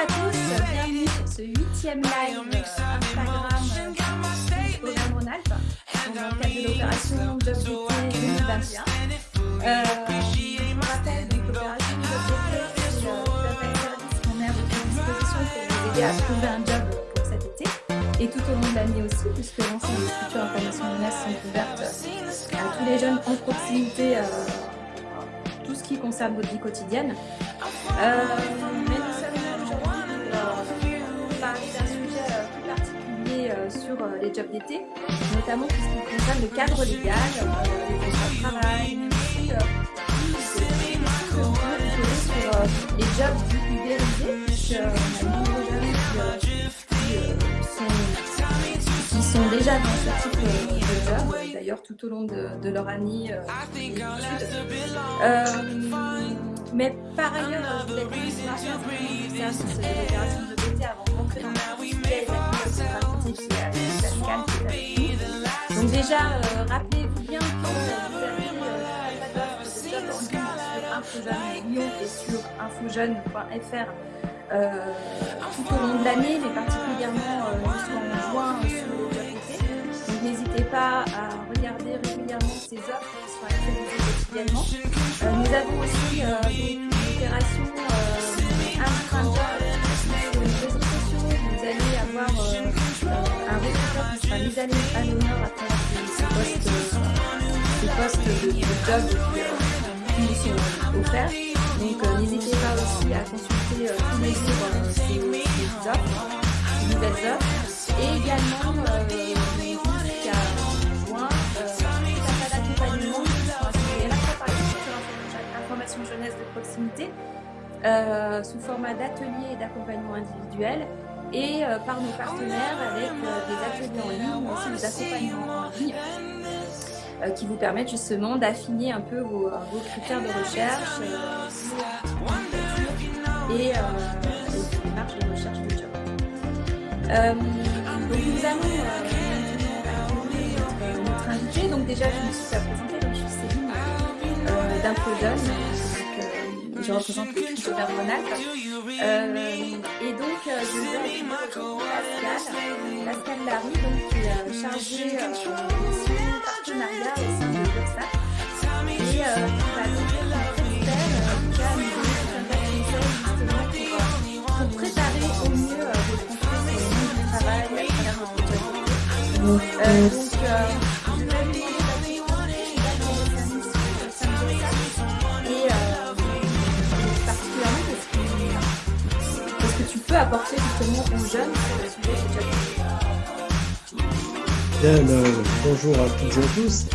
à tous, bienvenue sur ce huitième live Instagram. programme Rhône-Alpes dans le cadre de l'opération Job d'été 2021. Euh, vous rappelle donc l'opération Job d'été, qu'on met à votre disposition pour vous aider à trouver un job pour cet été. Et tout au long de l'année aussi, puisque l'ensemble des structures internationales sont ouvertes à tous les jeunes en proximité, euh, tout ce qui concerne votre vie quotidienne. Euh, les jobs d'été, notamment tout ce qui concerne le cadre légal, euh, les contrats de travail, aussi euh, de vous sur euh, les jobs dits ubérisés, puisqu'on a de nombreux jeunes qui, euh, euh, sont, déjà dans ce type euh, de job, euh, d'ailleurs tout au long de, de leur année euh. Euh, mais par ailleurs, je voulais commencer par faire un peu sur ces opérations de BT avant de rentrer dans le Donc déjà, euh, rappelez-vous bien que vous avez euh, sur InfoJeune et sur infojeune.fr euh, tout au long de l'année, mais particulièrement euh, jusqu'en juin euh, sur. Donc n'hésitez pas à regarder régulièrement ces offres qui sont actualisées quotidiennement. Euh, nous avons aussi euh, une opération euh, sur les réseaux sociaux. Vous allez avoir qui sera mis à l'honneur à ces, postes, de, job qui, nous sont offerts. Donc euh, n'hésitez pas aussi à consulter euh, tous les euh, offres, ces nouvelles offres. Et également, jusqu'à juin, euh, d'accompagnements qui jeunesse de proximité, sous format d'ateliers et d'accompagnement individuel, et euh, par nos partenaires avec euh, des ateliers en ligne, aussi des accompagnements en ligne euh, qui vous permettent justement d'affiner un peu vos, critères de recherche et, et vos démarches de recherche de job. Donc nous allons. Donc déjà, je me suis fait présenter, donc je suis Céline euh. Euh. Euh, et donc, euh, je aujourd'hui Pascal, Pascal Larry, donc, qui est euh, chargé euh, de partenariat au sein de l'URSSAF et va donc qui conseils justement pour, pour préparer au mieux sur le monde du travail à travers donc, apporter justement aux jeunes sur le sujet job. Bien, euh, bonjour à toutes et à tous.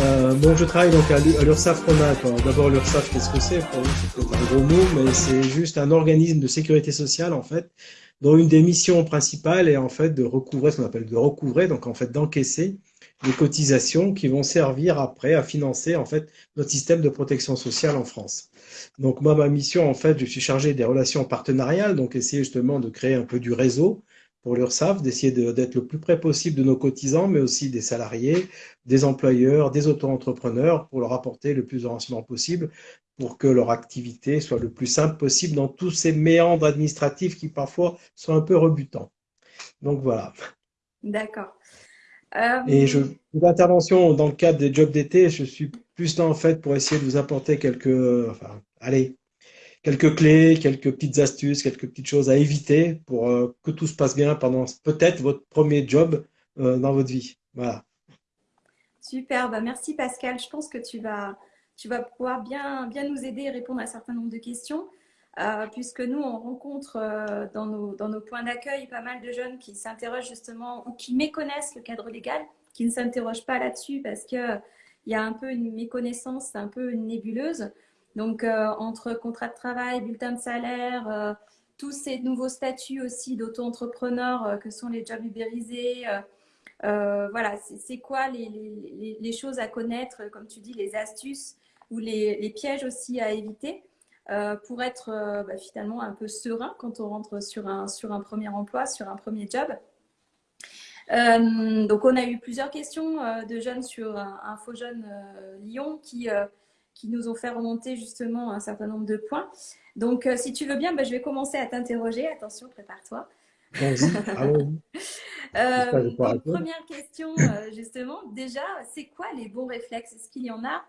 Euh, bon, je travaille donc à l'U- à l'URSSAF Rhône-Alpes. D'abord, l'URSSAF, qu'est-ce que c'est? Pour c'est un gros mot, mais c'est juste un organisme de sécurité sociale, en fait, dont une des missions principales est en fait de recouvrer, ce qu'on appelle de recouvrer, donc en fait d'encaisser les cotisations qui vont servir après à financer en fait notre système de protection sociale en France. Donc moi, ma mission, en fait, je suis chargé des relations partenariales, donc essayer justement de créer un peu du réseau pour l'URSSAF, d'essayer de- d'être le plus près possible de nos cotisants, mais aussi des salariés, des employeurs, des auto-entrepreneurs, pour leur apporter le plus de renseignements possible pour que leur activité soit le plus simple possible dans tous ces méandres administratifs qui parfois sont un peu rebutants. Donc voilà. D'accord. Euh, Et je, l'intervention dans le cadre des jobs d'été, je suis plus là en fait pour essayer de vous apporter quelques, enfin, allez, quelques clés, quelques petites astuces, quelques petites choses à éviter pour euh, que tout se passe bien pendant peut-être votre premier job euh, dans votre vie. Voilà. Super, bah merci Pascal. Je pense que tu vas, tu vas pouvoir bien, bien nous aider et répondre à un certain nombre de questions, euh, puisque nous, on rencontre euh, dans, nos, points d'accueil pas mal de jeunes qui s'interrogent justement ou qui méconnaissent le cadre légal, qui ne s'interrogent pas là-dessus parce qu'il y a un peu une méconnaissance, un peu une nébuleuse. Donc, euh, entre contrat de travail, bulletin de salaire, tous ces nouveaux statuts aussi d'auto-entrepreneurs que sont les jobs ubérisés, voilà, c'est quoi les, choses à connaître, comme tu dis, les astuces ou les pièges aussi à éviter euh, pour être euh, bah, finalement un peu serein quand on rentre sur un, sur un premier emploi, sur un premier job. Euh, donc, on a eu plusieurs questions de jeunes sur un, Info Jeune Lyon qui, qui nous ont fait remonter justement un certain nombre de points. Donc, si tu veux bien, ben, je vais commencer à t'interroger. Attention, prépare-toi. Première question, justement, déjà, c'est quoi les bons réflexes? Est-ce qu'il y en a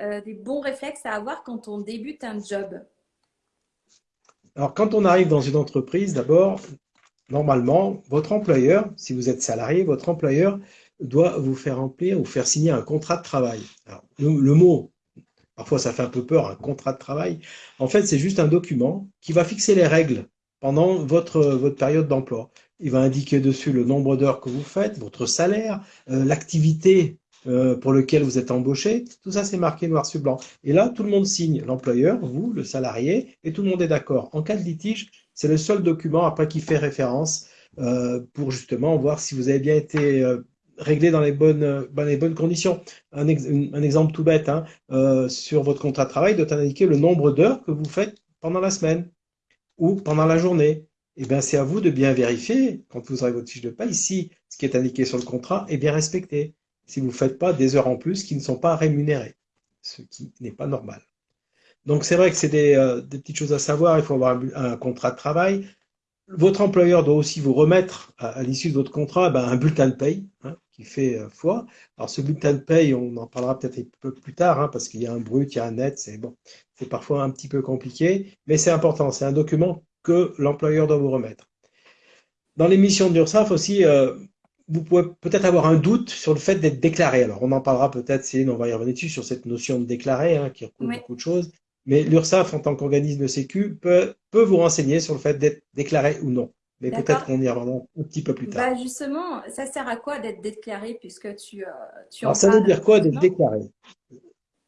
euh, des bons réflexes à avoir quand on débute un job Alors, quand on arrive dans une entreprise, d'abord, normalement, votre employeur, si vous êtes salarié, votre employeur doit vous faire remplir ou faire signer un contrat de travail. le, mot, parfois ça fait un peu peur, un contrat de travail, en fait, c'est juste un document qui va fixer les règles pendant votre, votre période d'emploi. Il va indiquer dessus le nombre d'heures que vous faites, votre salaire, euh, l'activité euh, pour laquelle vous êtes embauché. Tout ça, c'est marqué noir sur blanc. Et là, tout le monde signe, l'employeur, vous, le salarié, et tout le monde est d'accord. En cas de litige, c'est le seul document après qui fait référence euh, pour justement voir si vous avez bien été réglé dans les bonnes, conditions. Un, un exemple tout bête, hein, sur votre contrat de travail doit indiquer le nombre d'heures que vous faites pendant la semaine ou pendant la journée. Eh bien, c'est à vous de bien vérifier, quand vous aurez votre fiche de paie, si ce qui est indiqué sur le contrat est bien respecté. Si vous ne faites pas des heures en plus qui ne sont pas rémunérées, ce qui n'est pas normal. Donc, c'est vrai que c'est des, euh, petites choses à savoir. Il faut avoir un, contrat de travail. Votre employeur doit aussi vous remettre, à, l'issue de votre contrat, ben, un bulletin de paye hein, qui fait euh, foi. Alors, ce bulletin de paye, on en parlera peut-être un peu plus tard, hein, parce qu'il y a un brut, il y a un net. C'est bon, c'est parfois un petit peu compliqué, mais c'est important. C'est un document que l'employeur doit vous remettre. Dans l'émission d'URSAF aussi, euh, vous pouvez peut-être avoir un doute sur le fait d'être déclaré. Alors, on en parlera peut-être, Céline, on va y revenir dessus, sur cette notion de déclaré, hein, qui recouvre beaucoup de choses. Mais l'URSAF, en tant qu'organisme de sécu, peut, peut vous renseigner sur le fait d'être déclaré ou non. Mais peut-être qu'on y reviendra un petit peu plus tard. Bah justement, ça sert à quoi d'être déclaré puisque tu, euh, tu Alors, ça veut dire quoi d'être déclaré?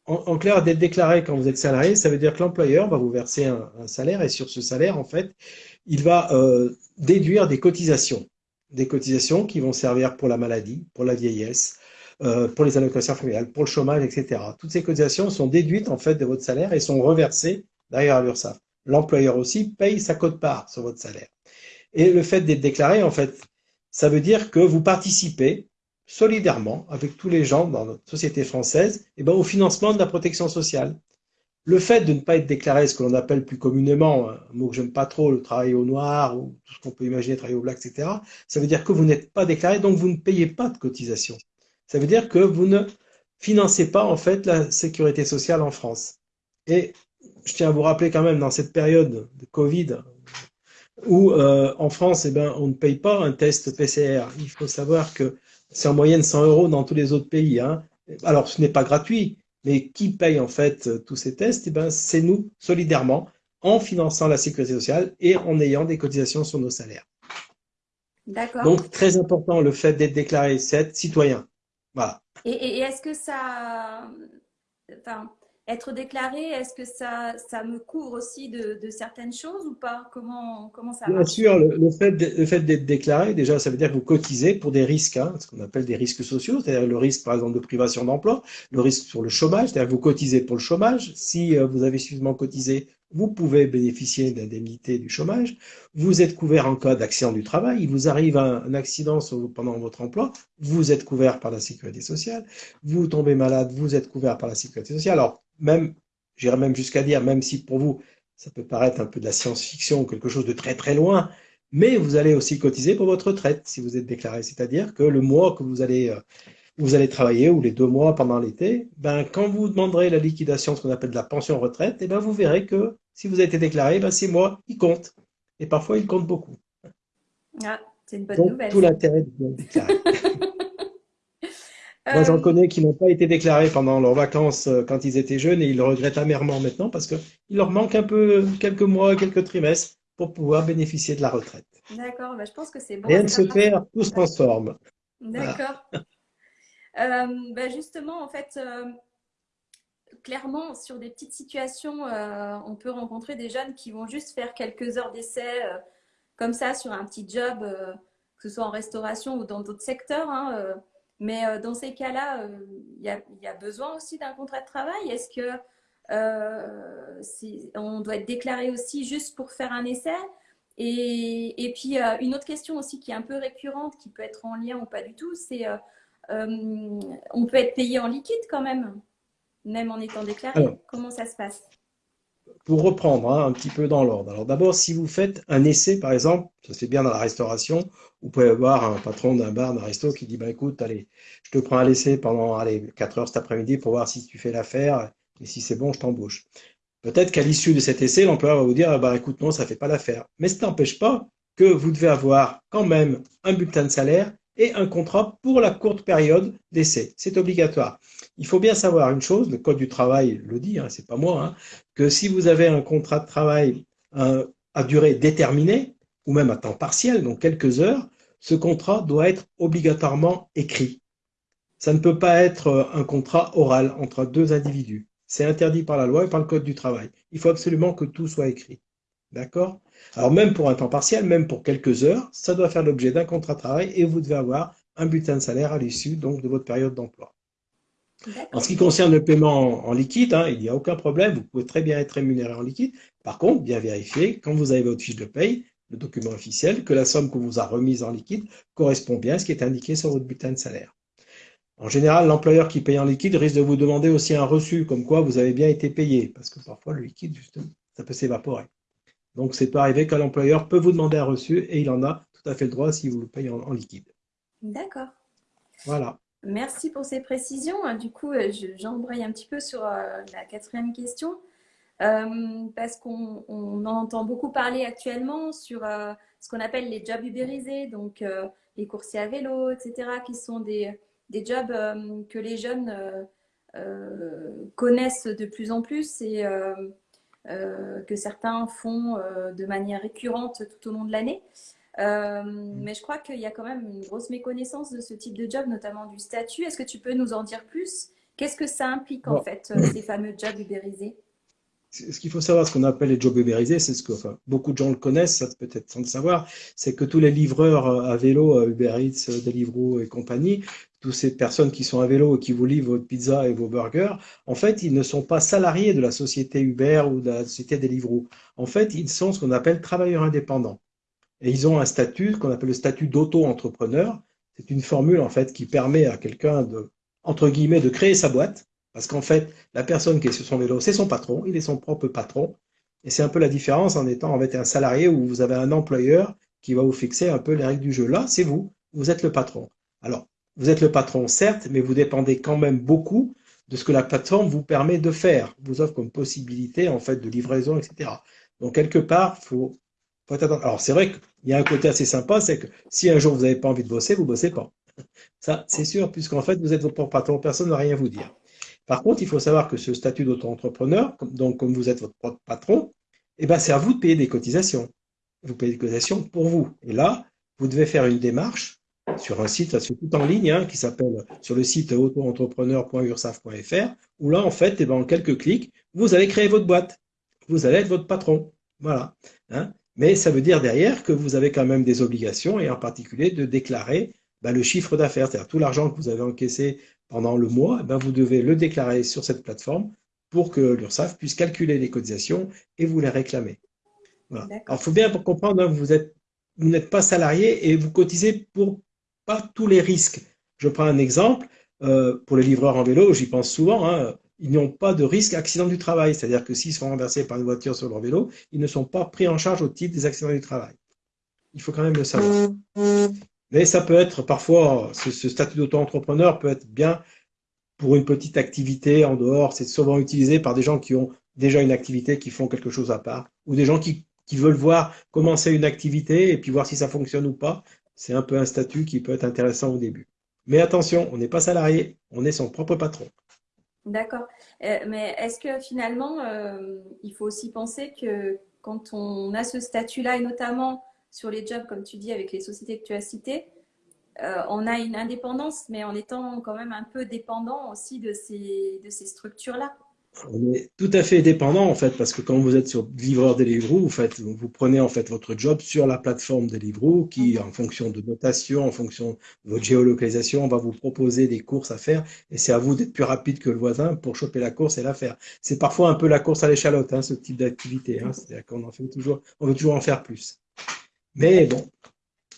En, clair, d'être déclaré quand vous êtes salarié, ça veut dire que l'employeur va vous verser un, salaire et sur ce salaire, en fait, il va euh, déduire des cotisations. Des cotisations qui vont servir pour la maladie, pour la vieillesse, euh, pour les allocations familiales, pour le chômage, etc. Toutes ces cotisations sont déduites en fait de votre salaire et sont reversées derrière à l'URSSAF. L'employeur aussi paye sa cote-part sur votre salaire. Et le fait d'être déclaré, en fait, ça veut dire que vous participez solidairement avec tous les gens dans notre société française eh ben, au financement de la protection sociale. Le fait de ne pas être déclaré, ce que l'on appelle plus communément, un mot que j'aime pas trop, le travail au noir ou tout ce qu'on peut imaginer, travail au black, etc., ça veut dire que vous n'êtes pas déclaré, donc vous ne payez pas de cotisation. Ça veut dire que vous ne financez pas en fait la sécurité sociale en France. Et je tiens à vous rappeler quand même dans cette période de Covid, où euh, en France, eh ben, on ne paye pas un test PCR. Il faut savoir que c'est en moyenne 100 euros dans tous les autres pays. Hein. Alors, ce n'est pas gratuit, mais qui paye en fait euh, tous ces tests? Eh ben, C'est nous, solidairement, en finançant la sécurité sociale et en ayant des cotisations sur nos salaires. D'accord. Donc, très important, le fait d'être déclaré, c'est citoyen. Voilà. Et, est-ce que ça... Enfin, être déclaré, est-ce que ça, ça me couvre aussi de, certaines choses ou pas? Comment, comment ça Bien sûr, le, fait d'être déclaré, déjà, ça veut dire que vous cotisez pour des risques, hein, ce qu'on appelle des risques sociaux, c'est-à-dire le risque, par exemple, de privation d'emploi, le risque sur le chômage, c'est-à-dire que vous cotisez pour le chômage. Si euh, vous avez suffisamment cotisé, vous pouvez bénéficier d'indemnité du chômage. Vous êtes couvert en cas d'accident du travail. Il vous arrive un, accident pendant votre emploi. Vous êtes couvert par la sécurité sociale. Vous tombez malade, vous êtes couvert par la sécurité sociale. Alors, même, j'irais même jusqu'à dire, même si pour vous, ça peut paraître un peu de la science-fiction ou quelque chose de très très loin, mais vous allez aussi cotiser pour votre retraite si vous êtes déclaré. C'est-à-dire que le mois que vous allez, euh, vous allez travailler ou les deux mois pendant l'été, ben, quand vous demanderez la liquidation, ce qu'on appelle de la pension retraite, et eh ben, vous verrez que si vous avez été déclaré, ben, ces mois, ils comptent. Et parfois, ils comptent beaucoup. Ah, c'est une bonne Donc, nouvelle. Tout l'intérêt de bien déclarer. Moi, j'en euh, connais qui n'ont pas été déclarés pendant leurs vacances euh, quand ils étaient jeunes et ils le regrettent amèrement maintenant parce qu'il leur manque un peu quelques mois, quelques trimestres pour pouvoir bénéficier de la retraite. D'accord, bah, je pense que c'est bon. Rien ne se perd, tout se transforme. D'accord. Bah, justement, en fait, clairement, sur des petites situations, on peut rencontrer des jeunes qui vont juste faire quelques heures d'essai comme ça sur un petit job, que ce soit en restauration ou dans d'autres secteurs. Hein, mais euh, dans ces cas-là, euh, il y, a besoin aussi d'un contrat de travail. Est-ce que euh, on doit être déclaré aussi juste pour faire un essai? Et, puis, une autre question aussi qui est un peu récurrente, qui peut être en lien ou pas du tout, c'est on peut être payé en liquide quand même. même en étant déclaré Comment ça se passe? pour reprendre hein, un petit peu dans l'ordre. Alors d'abord, si vous faites un essai, par exemple, ça se fait bien dans la restauration, vous pouvez avoir un patron d'un bar, d'un resto qui dit, bah, écoute, allez, je te prends un essai pendant allez, 4 heures cet après-midi pour voir si tu fais l'affaire, et si c'est bon, je t'embauche. Peut-être qu'à l'issue de cet essai, l'employeur va vous dire, bah, écoute, non, ça ne fait pas l'affaire. Mais ça n'empêche pas que vous devez avoir quand même un bulletin de salaire et un contrat pour la courte période d'essai. C'est obligatoire. Il faut bien savoir une chose, le Code du travail le dit, hein, c'est pas moi, hein, que si vous avez un contrat de travail à durée déterminée, ou même à temps partiel, donc quelques heures, ce contrat doit être obligatoirement écrit. Ça ne peut pas être un contrat oral entre deux individus. C'est interdit par la loi et par le Code du travail. Il faut absolument que tout soit écrit. D'accord? Alors même pour un temps partiel, même pour quelques heures, ça doit faire l'objet d'un contrat de travail et vous devez avoir un bulletin de salaire à l'issue donc de votre période d'emploi. En ce qui concerne le paiement en, liquide, hein, il n'y a aucun problème, vous pouvez très bien être rémunéré en liquide. Par contre, bien vérifier, quand vous avez votre fiche de paye, le document officiel, que la somme que vous a remise en liquide correspond bien à ce qui est indiqué sur votre bulletin de salaire. En général, l'employeur qui paye en liquide risque de vous demander aussi un reçu, comme quoi vous avez bien été payé, parce que parfois le liquide, justement, ça peut s'évaporer. Donc, c'est pas arrivé que l'employeur peut vous demander un reçu et il en a tout à fait le droit si vous le payez en, liquide. D'accord. Voilà. Merci pour ces précisions. Du coup, euh, j'embraye un petit peu sur euh, la quatrième question. Euh, parce qu'on en entend beaucoup parler actuellement sur ce qu'on appelle les jobs ubérisés, donc les coursiers à vélo, etc., qui sont des, des jobs que les jeunes connaissent de plus en plus et euh, que certains font euh, de manière récurrente tout au long de l'année. Euh, mm. mais je crois qu'il y a quand même une grosse méconnaissance de ce type de job, notamment du statut. Est-ce que tu peux nous en dire plus? Qu'est-ce que ça implique en fait, ces fameux jobs ubérisés? Ce qu'il faut savoir, ce qu'on appelle les jobs ubérisés, c'est ce que beaucoup de gens le connaissent, ça peut-être sans le savoir, c'est que tous les livreurs à vélo, Uber Eats, Deliveroo et compagnie, toutes ces personnes qui sont à vélo et qui vous livrent votre pizza et vos burgers, en fait, ils ne sont pas salariés de la société Uber ou de la société Deliveroo. En fait, ils sont ce qu'on appelle travailleurs indépendants. Et ils ont un statut, qu'on appelle le statut d'auto-entrepreneur. C'est une formule, en fait, qui permet à quelqu'un de, entre guillemets, de créer sa boîte. Parce qu'en fait, la personne qui est sur son vélo, c'est son patron, il est son propre patron. Et c'est un peu la différence en étant en fait un salarié où vous avez un employeur qui va vous fixer un peu les règles du jeu. Là, c'est vous, vous êtes le patron. Alors, vous êtes le patron, certes, mais vous dépendez quand même beaucoup de ce que la plateforme vous permet de faire, vous offre comme possibilité en fait de livraison, etc. Donc quelque part, faut, faut attendre. Alors c'est vrai qu'il y a un côté assez sympa, c'est que si un jour vous n'avez pas envie de bosser, vous bossez pas. Ça, c'est sûr, puisqu'en fait vous êtes votre propre patron, personne ne va rien vous dire. Par contre, il faut savoir que ce statut d'auto-entrepreneur, donc comme vous êtes votre propre patron, eh ben c'est à vous de payer des cotisations. Vous payez des cotisations pour vous. Et là, vous devez faire une démarche sur un site, c'est tout en ligne, hein, qui s'appelle sur le site auto-entrepreneur.ursaf.fr, où là, en fait, eh ben, en quelques clics, vous allez créer votre boîte. Vous allez être votre patron. Voilà. Hein. Mais ça veut dire derrière que vous avez quand même des obligations, et en particulier de déclarer ben, le chiffre d'affaires, c'est-à-dire tout l'argent que vous avez encaissé pendant le mois, ben, vous devez le déclarer sur cette plateforme pour que l'URSSAF puisse calculer les cotisations et vous les réclamer. Voilà. Alors, il faut bien comprendre, hein, vous êtes vous n'êtes pas salarié et vous cotisez pour pas tous les risques. Je prends un exemple, euh, pour les livreurs en vélo, j'y pense souvent, hein, ils n'ont pas de risque accident du travail, c'est-à-dire que s'ils sont renversés par une voiture sur leur vélo, ils ne sont pas pris en charge au titre des accidents du travail. Il faut quand même le savoir. Mais ça peut être parfois, ce, statut d'auto-entrepreneur peut être bien pour une petite activité en dehors. C'est souvent utilisé par des gens qui ont déjà une activité, qui font quelque chose à part, ou des gens qui, veulent voir commencer une activité et puis voir si ça fonctionne ou pas c'est un peu un statut qui peut être intéressant au début. Mais attention, on n'est pas salarié, on est son propre patron. D'accord. Euh, mais est-ce que finalement, euh, il faut aussi penser que quand on a ce statut-là, et notamment sur les jobs, comme tu dis, avec les sociétés que tu as citées, euh, on a une indépendance, mais en étant quand même un peu dépendant aussi de ces, de ces structures-là on est tout à fait dépendant en fait parce que quand vous êtes sur livreur Deliveroo, vous faites, vous prenez en fait votre job sur la plateforme Deliveroo qui, mm. en fonction de notation, en fonction de votre géolocalisation, va vous proposer des courses à faire et c'est à vous d'être plus rapide que le voisin pour choper la course et la faire. C'est parfois un peu la course à l'échalote, hein, ce type d'activité. Hein, C'est-à-dire qu'on en fait toujours, on veut toujours en faire plus. Mais bon,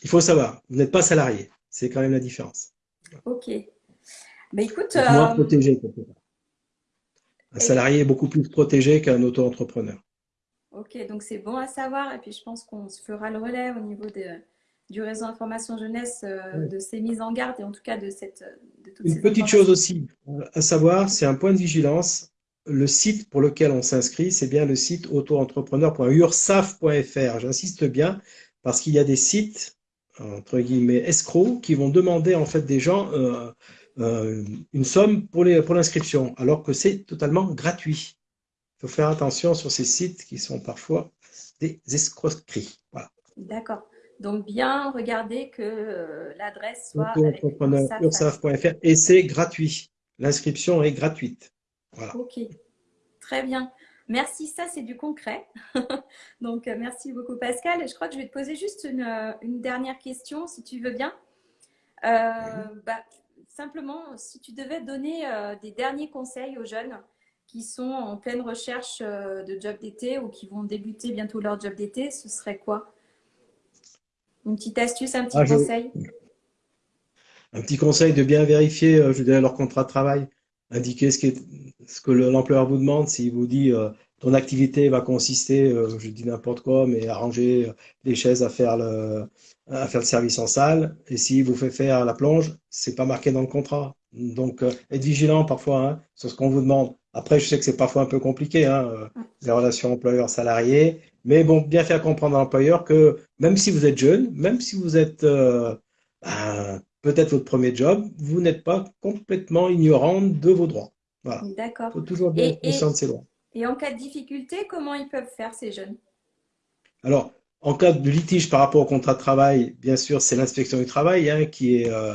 il faut savoir, vous n'êtes pas salarié, c'est quand même la différence. Ok. Mais écoute, moins euh, protégé. Un salarié est beaucoup plus protégé qu'un auto-entrepreneur. Ok, donc c'est bon à savoir. Et puis je pense qu'on se fera le relais au niveau de, du réseau information jeunesse euh, de ces mises en garde et en tout cas de cette de toutes Une petite chose aussi à savoir, c'est un point de vigilance. Le site pour lequel on s'inscrit, c'est bien le site auto-entrepreneur.ursaf.fr. J'insiste bien parce qu'il y a des sites entre guillemets escrocs qui vont demander en fait des gens euh, euh, une somme pour l'inscription, pour alors que c'est totalement gratuit. Il faut faire attention sur ces sites qui sont parfois des escroqueries. Voilà. D'accord. Donc, bien regarder que euh, l'adresse soit ursaf.fr et c'est gratuit. L'inscription est gratuite. Voilà. Ok, très bien. Merci, ça c'est du concret. Donc, euh, merci beaucoup Pascal. Je crois que je vais te poser juste une, euh, dernière question, si tu veux bien. bah, simplement, si tu devais donner des derniers conseils aux jeunes qui sont en pleine recherche de job d'été ou qui vont débuter bientôt leur job d'été, ce serait quoi? Une petite astuce, un petit ah, conseil? Un petit conseil de bien vérifier, euh, je dirais, leur contrat de travail. Indiquer ce, ce que l'employeur vous demande. S'il vous dit euh, ton activité va consister, euh, je dis n'importe quoi, mais arranger des chaises à faire le, à faire le service en salle. Et s'il vous fait faire la plonge, c'est pas marqué dans le contrat. Donc, être vigilant parfois hein, sur ce qu'on vous demande. Après, je sais que c'est parfois un peu compliqué, hein, les relations employeur-salarié. Mais bon, bien faire comprendre à l'employeur que même si vous êtes jeune, même si vous êtes euh, ben, peut-être votre premier job, vous n'êtes pas complètement ignorant de vos droits. Voilà. D'accord. Il faut toujours bien être conscient de ses droits. Et en cas de difficulté, comment ils peuvent faire ces jeunes? Alors, en cas de litige par rapport au contrat de travail, bien sûr, c'est l'inspection du travail hein, qui est, euh,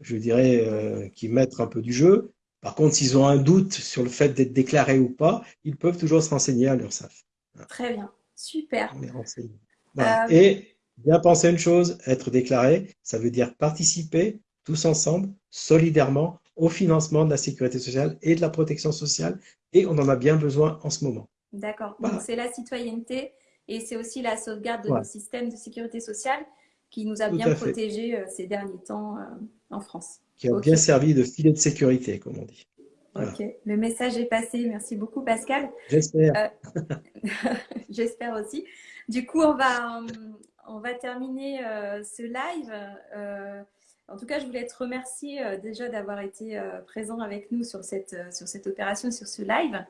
je dirais, euh, qui maître un peu du jeu. Par contre, s'ils ont un doute sur le fait d'être déclaré ou pas, ils peuvent toujours se renseigner à l'URSSAF. Très bien. Super. Euh, Et bien penser une chose, être déclaré, ça veut dire participer tous ensemble, solidairement, au financement de la sécurité sociale et de la protection sociale. Et on en a bien besoin en ce moment. D'accord. Donc c'est la citoyenneté et c'est aussi la sauvegarde de nos systèmes de sécurité sociale qui nous a bien protégés euh, ces derniers temps euh, en France. Qui a bien servi de filet de sécurité, comme on dit. Ok, le message est passé. Merci beaucoup, Pascal. J'espère. Euh, j'espère aussi. Du coup, on va, on va terminer ce live. Euh, en tout cas, je voulais te remercier déjà d'avoir été présent avec nous sur cette, sur cette opération, sur ce live.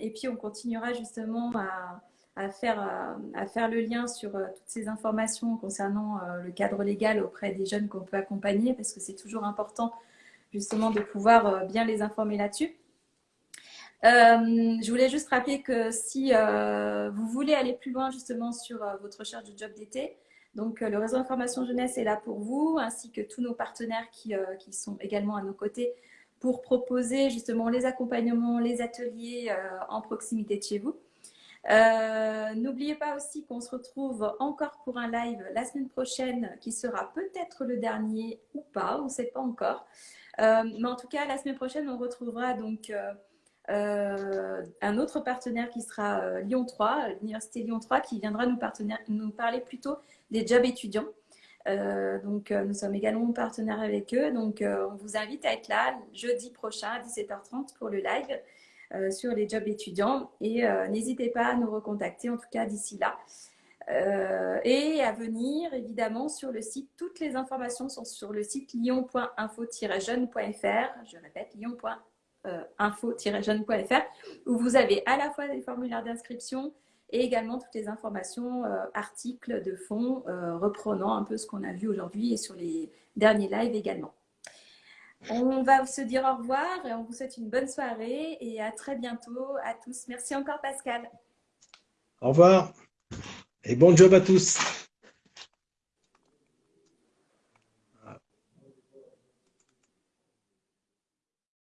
et puis, on continuera justement à, à faire, à faire le lien sur toutes ces informations concernant le cadre légal auprès des jeunes qu'on peut accompagner, parce que c'est toujours important justement de pouvoir euh, bien les informer là-dessus. Euh, je voulais juste rappeler que si euh, vous voulez aller plus loin justement sur votre recherche de job d'été, donc le réseau information jeunesse est là pour vous, ainsi que tous nos partenaires qui, qui sont également à nos côtés pour proposer justement les accompagnements, les ateliers en proximité de chez vous. N'oubliez pas aussi qu'on se retrouve encore pour un live la semaine prochaine qui sera peut-être le dernier ou pas, on ne sait pas encore. Euh, mais en tout cas, la semaine prochaine, on retrouvera donc euh, euh, un autre partenaire qui sera Lyon 3, l'Université Lyon 3, qui viendra nous, nous, parler plutôt des jobs étudiants. donc, nous sommes également partenaires avec eux. Donc, on vous invite à être là jeudi prochain à 17h30 pour le live sur les jobs étudiants. Et n'hésitez pas à nous recontacter, en tout cas d'ici là. Euh, et à venir, évidemment, sur le site. Toutes les informations sont sur le site lyon.info-jeune.fr. Je répète, lyon.info-jeune.fr, où vous avez à la fois les formulaires d'inscription et également toutes les informations, euh, articles de fond, euh, reprenant un peu ce qu'on a vu aujourd'hui et sur les derniers lives également. On va se dire au revoir et on vous souhaite une bonne soirée et à très bientôt à tous. Merci encore Pascal. Au revoir. Et bon job à tous